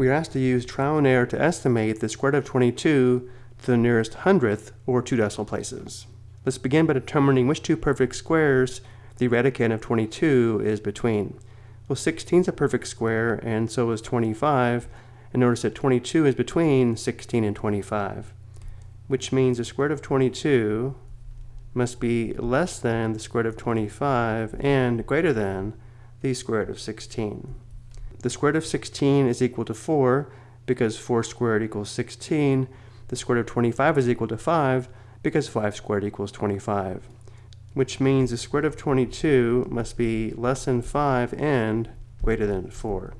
we are asked to use trial and error to estimate the square root of 22 to the nearest hundredth or two decimal places. Let's begin by determining which two perfect squares the radicand of 22 is between. Well, 16 is a perfect square, and so is 25, and notice that 22 is between 16 and 25, which means the square root of 22 must be less than the square root of 25 and greater than the square root of 16. The square root of 16 is equal to 4 because 4 squared equals 16. The square root of 25 is equal to 5 because 5 squared equals 25, which means the square root of 22 must be less than 5 and greater than 4.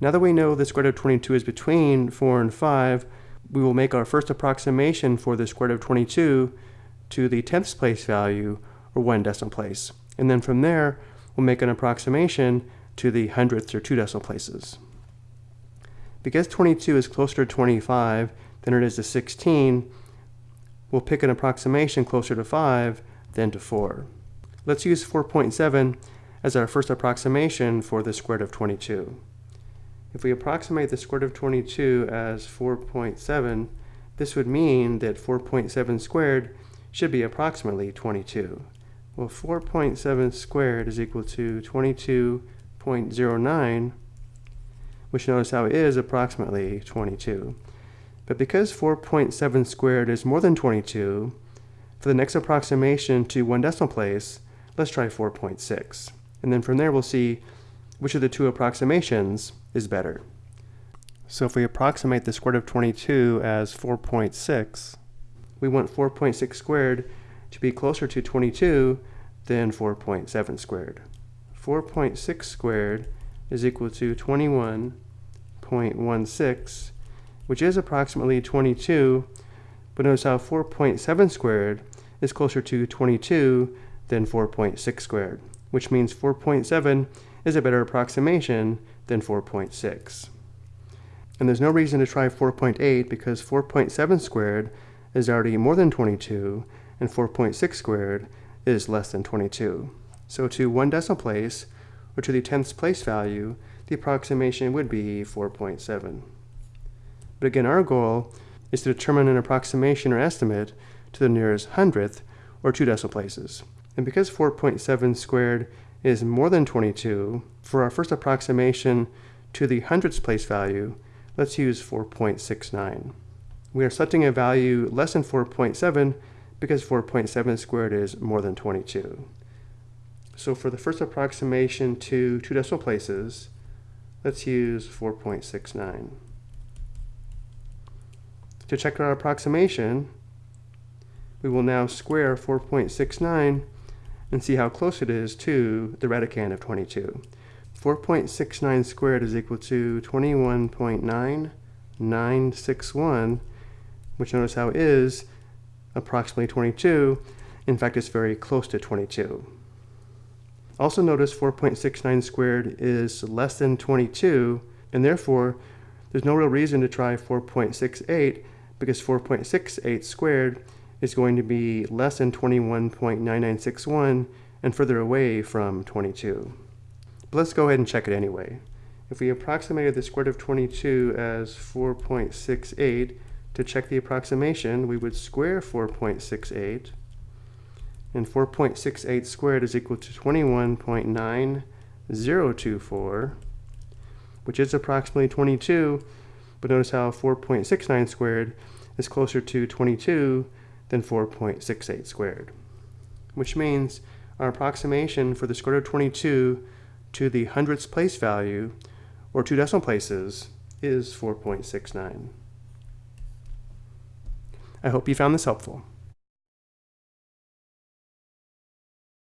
Now that we know the square root of 22 is between 4 and 5, we will make our first approximation for the square root of 22 to the tenths place value, or one decimal place. And then from there, we'll make an approximation to the hundredths or two decimal places. Because 22 is closer to 25 than it is to 16, we'll pick an approximation closer to 5 than to 4. Let's use 4.7 as our first approximation for the square root of 22. If we approximate the square root of 22 as 4.7, this would mean that 4.7 squared should be approximately 22. Well, 4.7 squared is equal to 22.09, which notice how it is approximately 22. But because 4.7 squared is more than 22, for the next approximation to one decimal place, let's try 4.6. And then from there we'll see which of the two approximations is better. So if we approximate the square root of 22 as 4.6, we want 4.6 squared to be closer to 22 than 4.7 squared. 4.6 squared is equal to 21.16, which is approximately 22, but notice how 4.7 squared is closer to 22 than 4.6 squared, which means 4.7 is a better approximation than 4.6. And there's no reason to try 4.8 because 4.7 squared is already more than 22, and 4.6 squared is less than 22. So to one decimal place, or to the tenths place value, the approximation would be 4.7. But again, our goal is to determine an approximation or estimate to the nearest hundredth, or two decimal places. And because 4.7 squared is more than 22, for our first approximation to the hundredths place value, let's use 4.69. We are setting a value less than 4.7 because 4.7 squared is more than 22. So for the first approximation to two decimal places, let's use 4.69. To check our approximation, we will now square 4.69 and see how close it is to the radicand of 22. 4.69 squared is equal to 21.9961 which notice how is approximately 22. In fact, it's very close to 22. Also notice 4.69 squared is less than 22, and therefore there's no real reason to try 4.68 because 4.68 squared is going to be less than 21.9961 and further away from 22. But let's go ahead and check it anyway. If we approximated the square root of 22 as 4.68, to check the approximation, we would square 4.68, and 4.68 squared is equal to 21.9024, which is approximately 22, but notice how 4.69 squared is closer to 22 than 4.68 squared, which means our approximation for the square root of 22 to the hundredths place value, or two decimal places, is 4.69. I hope you found this helpful.